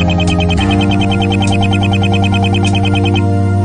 あっ。